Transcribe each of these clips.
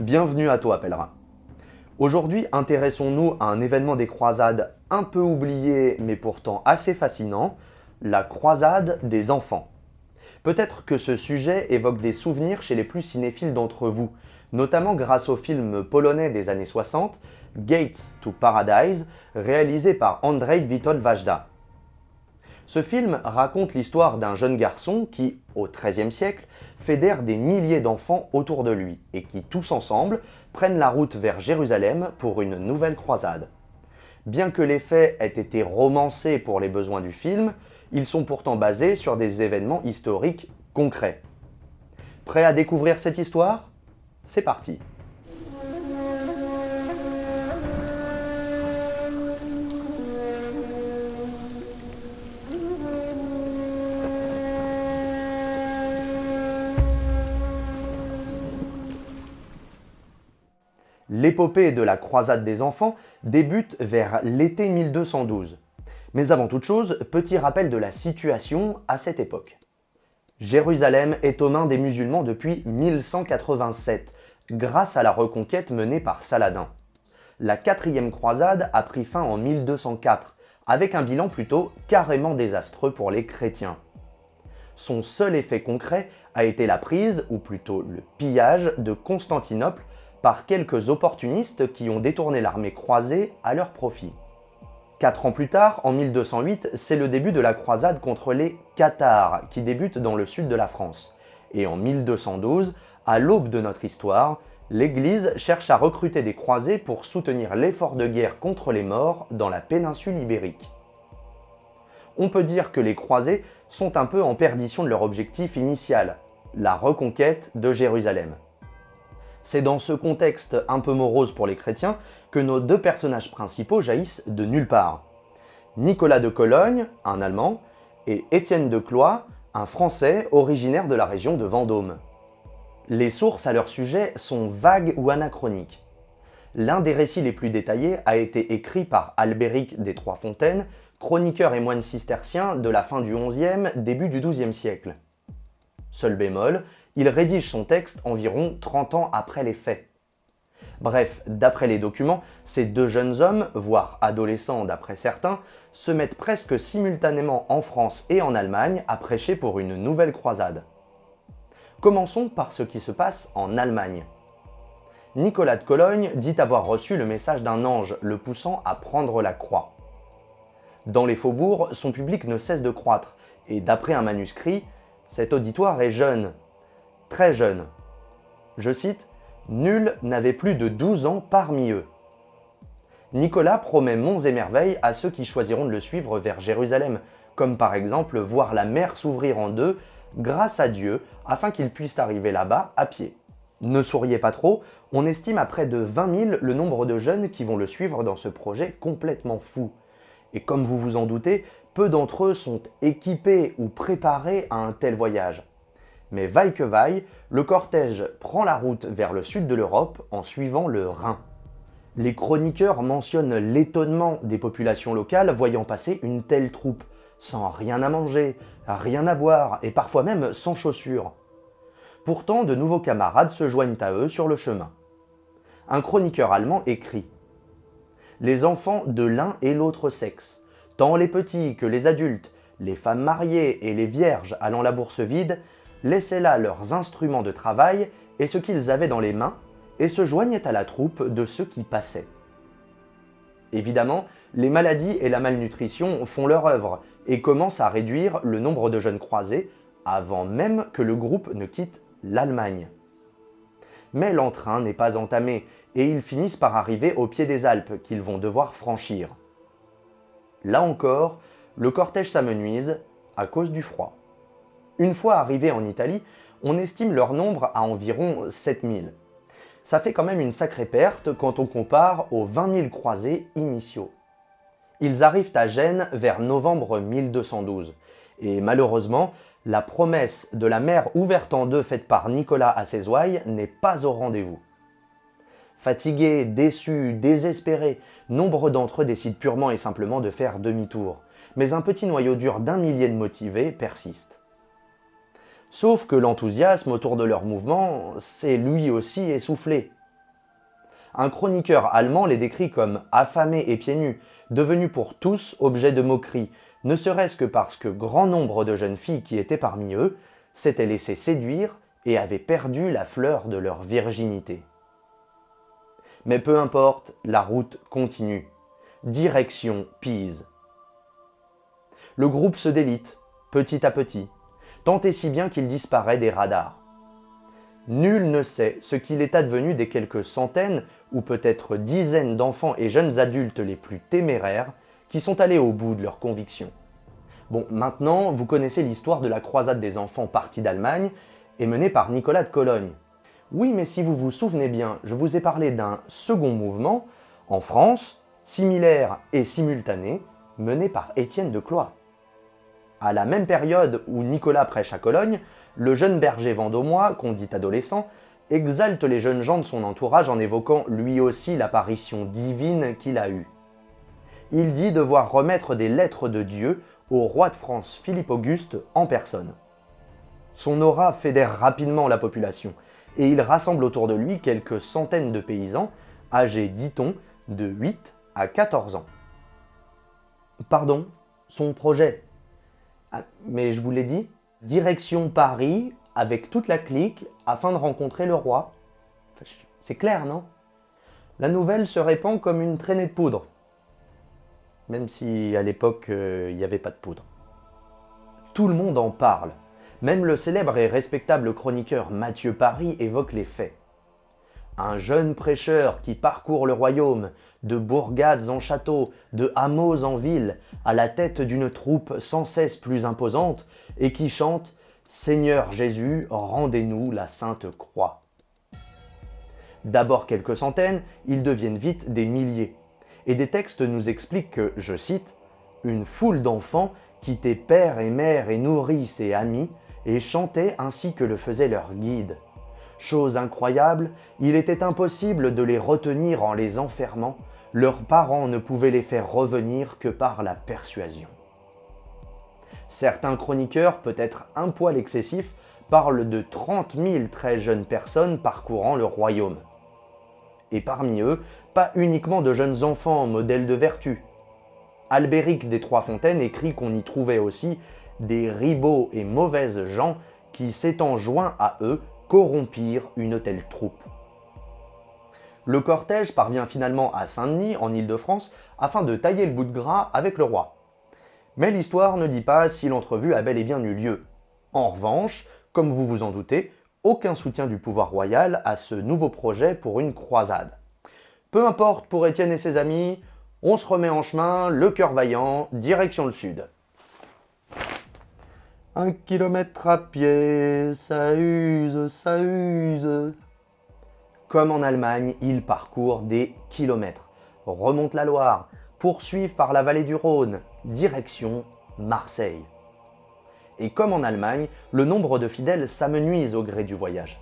Bienvenue à toi, pèlerin. Aujourd'hui, intéressons-nous à un événement des croisades un peu oublié mais pourtant assez fascinant, la croisade des enfants. Peut-être que ce sujet évoque des souvenirs chez les plus cinéphiles d'entre vous, notamment grâce au film polonais des années 60, Gates to Paradise, réalisé par Andrzej Witold Wajda. Ce film raconte l'histoire d'un jeune garçon qui, au XIIIe siècle, fédère des milliers d'enfants autour de lui et qui, tous ensemble, prennent la route vers Jérusalem pour une nouvelle croisade. Bien que les faits aient été romancés pour les besoins du film, ils sont pourtant basés sur des événements historiques concrets. Prêt à découvrir cette histoire? C'est parti L'épopée de la croisade des enfants débute vers l'été 1212. Mais avant toute chose, petit rappel de la situation à cette époque. Jérusalem est aux mains des musulmans depuis 1187, grâce à la reconquête menée par Saladin. La quatrième croisade a pris fin en 1204, avec un bilan plutôt carrément désastreux pour les chrétiens. Son seul effet concret a été la prise, ou plutôt le pillage, de Constantinople par quelques opportunistes qui ont détourné l'armée croisée à leur profit. Quatre ans plus tard, en 1208, c'est le début de la croisade contre les Cathares, qui débute dans le sud de la France. Et en 1212, à l'aube de notre histoire, l'Église cherche à recruter des croisés pour soutenir l'effort de guerre contre les morts dans la péninsule ibérique. On peut dire que les croisés sont un peu en perdition de leur objectif initial, la reconquête de Jérusalem. C'est dans ce contexte un peu morose pour les chrétiens que nos deux personnages principaux jaillissent de nulle part. Nicolas de Cologne, un Allemand, et Étienne de Cloix, un Français originaire de la région de Vendôme. Les sources à leur sujet sont vagues ou anachroniques. L'un des récits les plus détaillés a été écrit par Albéric des Trois-Fontaines, chroniqueur et moine cistercien de la fin du XIe, début du XIIe siècle. Seul bémol, il rédige son texte environ 30 ans après les faits. Bref, d'après les documents, ces deux jeunes hommes, voire adolescents d'après certains, se mettent presque simultanément en France et en Allemagne à prêcher pour une nouvelle croisade. Commençons par ce qui se passe en Allemagne. Nicolas de Cologne dit avoir reçu le message d'un ange le poussant à prendre la croix. Dans les faubourgs, son public ne cesse de croître, et d'après un manuscrit, cet auditoire est jeune, très jeune. Je cite, « Nul n'avait plus de 12 ans parmi eux ». Nicolas promet monts et merveilles à ceux qui choisiront de le suivre vers Jérusalem, comme par exemple voir la mer s'ouvrir en deux grâce à Dieu afin qu'ils puissent arriver là-bas à pied. Ne souriez pas trop, on estime à près de 20 000 le nombre de jeunes qui vont le suivre dans ce projet complètement fou. Et comme vous vous en doutez, peu d'entre eux sont équipés ou préparés à un tel voyage. Mais vaille que vaille, le cortège prend la route vers le sud de l'Europe en suivant le Rhin. Les chroniqueurs mentionnent l'étonnement des populations locales voyant passer une telle troupe, sans rien à manger, rien à boire et parfois même sans chaussures. Pourtant, de nouveaux camarades se joignent à eux sur le chemin. Un chroniqueur allemand écrit « Les enfants de l'un et l'autre sexe, tant les petits que les adultes, les femmes mariées et les vierges allant la bourse vide, laissaient là leurs instruments de travail et ce qu'ils avaient dans les mains, et se joignaient à la troupe de ceux qui passaient. Évidemment, les maladies et la malnutrition font leur œuvre et commencent à réduire le nombre de jeunes croisés avant même que le groupe ne quitte l'Allemagne. Mais l'entrain n'est pas entamé et ils finissent par arriver au pied des Alpes qu'ils vont devoir franchir. Là encore, le cortège s'amenuise à cause du froid. Une fois arrivés en Italie, on estime leur nombre à environ 7000. Ça fait quand même une sacrée perte quand on compare aux 20 000 croisés initiaux. Ils arrivent à Gênes vers novembre 1212, et malheureusement, la promesse de la mer ouverte en deux faite par Nicolas à ses ouailles n'est pas au rendez-vous. Fatigués, déçus, désespérés, nombre d'entre eux décident purement et simplement de faire demi-tour, mais un petit noyau dur d'un millier de motivés persiste. Sauf que l'enthousiasme autour de leur mouvement s'est lui aussi essoufflé. Un chroniqueur allemand les décrit comme affamés et pieds nus, devenus pour tous objets de moquerie, ne serait-ce que parce que grand nombre de jeunes filles qui étaient parmi eux s'étaient laissées séduire et avaient perdu la fleur de leur virginité. Mais peu importe, la route continue. Direction Pise. Le groupe se délite, petit à petit, tant et si bien qu'il disparaît des radars. Nul ne sait ce qu'il est advenu des quelques centaines ou peut-être dizaines d'enfants et jeunes adultes les plus téméraires qui sont allés au bout de leurs convictions. Bon, maintenant, vous connaissez l'histoire de la croisade des enfants partis d'Allemagne et menée par Nicolas de Cologne. Oui, mais si vous vous souvenez bien, je vous ai parlé d'un second mouvement, en France, similaire et simultané, mené par Étienne de Cloix. À la même période où Nicolas prêche à Cologne, le jeune berger vendômois, qu'on dit adolescent, exalte les jeunes gens de son entourage en évoquant lui aussi l'apparition divine qu'il a eue. Il dit devoir remettre des lettres de Dieu au roi de France Philippe Auguste en personne. Son aura fédère rapidement la population, et il rassemble autour de lui quelques centaines de paysans, âgés, dit-on, de 8 à 14 ans. Pardon, son projet ah, mais je vous l'ai dit, direction Paris avec toute la clique afin de rencontrer le roi. C'est clair, non? La nouvelle se répand comme une traînée de poudre. Même si à l'époque, euh, il n'y avait pas de poudre. Tout le monde en parle. Même le célèbre et respectable chroniqueur Mathieu Paris évoque les faits. Un jeune prêcheur qui parcourt le royaume, de bourgades en châteaux, de hameaux en villes, à la tête d'une troupe sans cesse plus imposante, et qui chante « Seigneur Jésus, rendez-nous la Sainte Croix ». D'abord quelques centaines, ils deviennent vite des milliers. Et des textes nous expliquent que, je cite, « Une foule d'enfants quittaient père et mère et nourrice et amis, et chantaient ainsi que le faisait leur guide. Chose incroyable, il était impossible de les retenir en les enfermant, leurs parents ne pouvaient les faire revenir que par la persuasion. Certains chroniqueurs, peut-être un poil excessifs, parlent de 30 000 très jeunes personnes parcourant le royaume. Et parmi eux, pas uniquement de jeunes enfants modèles de vertu. Albéric des Trois-Fontaines écrit qu'on y trouvait aussi des ribauds et mauvaises gens qui, s'étant joints à eux, corrompirent une telle troupe. Le cortège parvient finalement à Saint-Denis, en Ile-de-France, afin de tailler le bout de gras avec le roi. Mais l'histoire ne dit pas si l'entrevue a bel et bien eu lieu. En revanche, comme vous vous en doutez, aucun soutien du pouvoir royal à ce nouveau projet pour une croisade. Peu importe pour Étienne et ses amis, on se remet en chemin, le cœur vaillant, direction le sud. Un kilomètre à pied, ça use, ça use. Comme en Allemagne, ils parcourent des kilomètres, remontent la Loire, poursuivent par la vallée du Rhône, direction Marseille. Et comme en Allemagne, le nombre de fidèles s'amenuise au gré du voyage.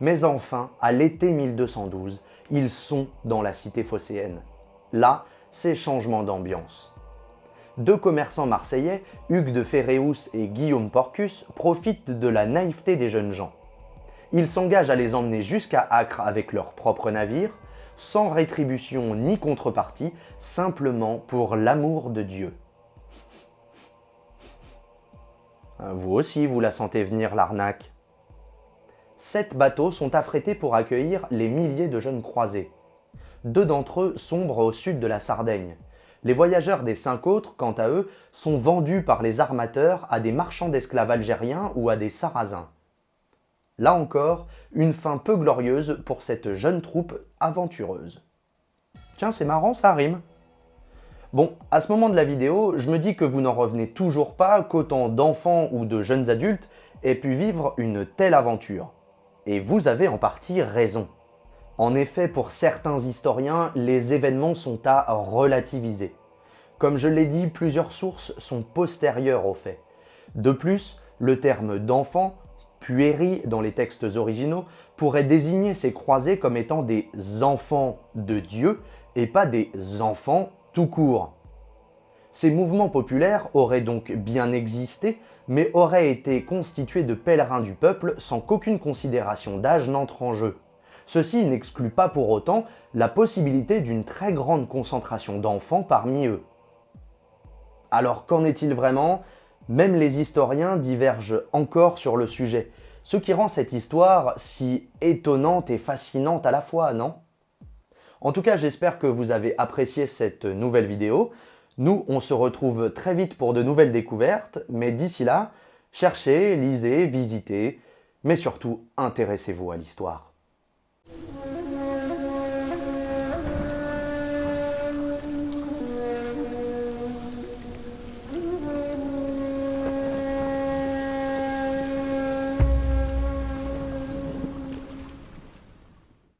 Mais enfin, à l'été 1212, ils sont dans la cité phocéenne. Là, c'est changement d'ambiance deux commerçants marseillais, Hugues de Ferréus et Guillaume Porcus, profitent de la naïveté des jeunes gens. Ils s'engagent à les emmener jusqu'à Acre avec leur propre navire, sans rétribution ni contrepartie, simplement pour l'amour de Dieu. Vous aussi, vous la sentez venir l'arnaque. Sept bateaux sont affrétés pour accueillir les milliers de jeunes croisés. Deux d'entre eux sombrent au sud de la Sardaigne, les voyageurs des cinq autres, quant à eux, sont vendus par les armateurs à des marchands d'esclaves algériens ou à des sarrasins. Là encore, une fin peu glorieuse pour cette jeune troupe aventureuse. Tiens, c'est marrant, ça rime. Bon, à ce moment de la vidéo, je me dis que vous n'en revenez toujours pas qu'autant d'enfants ou de jeunes adultes aient pu vivre une telle aventure. Et vous avez en partie raison. En effet, pour certains historiens, les événements sont à relativiser. Comme je l'ai dit, plusieurs sources sont postérieures aux faits. De plus, le terme d'enfant, puéri dans les textes originaux, pourrait désigner ces croisés comme étant des enfants de Dieu et pas des enfants tout court. Ces mouvements populaires auraient donc bien existé, mais auraient été constitués de pèlerins du peuple sans qu'aucune considération d'âge n'entre en jeu Ceci n'exclut pas pour autant la possibilité d'une très grande concentration d'enfants parmi eux. Alors qu'en est-il vraiment? Même les historiens divergent encore sur le sujet, ce qui rend cette histoire si étonnante et fascinante à la fois, non? En tout cas, j'espère que vous avez apprécié cette nouvelle vidéo. Nous, on se retrouve très vite pour de nouvelles découvertes, mais d'ici là, cherchez, lisez, visitez, mais surtout intéressez-vous à l'histoire.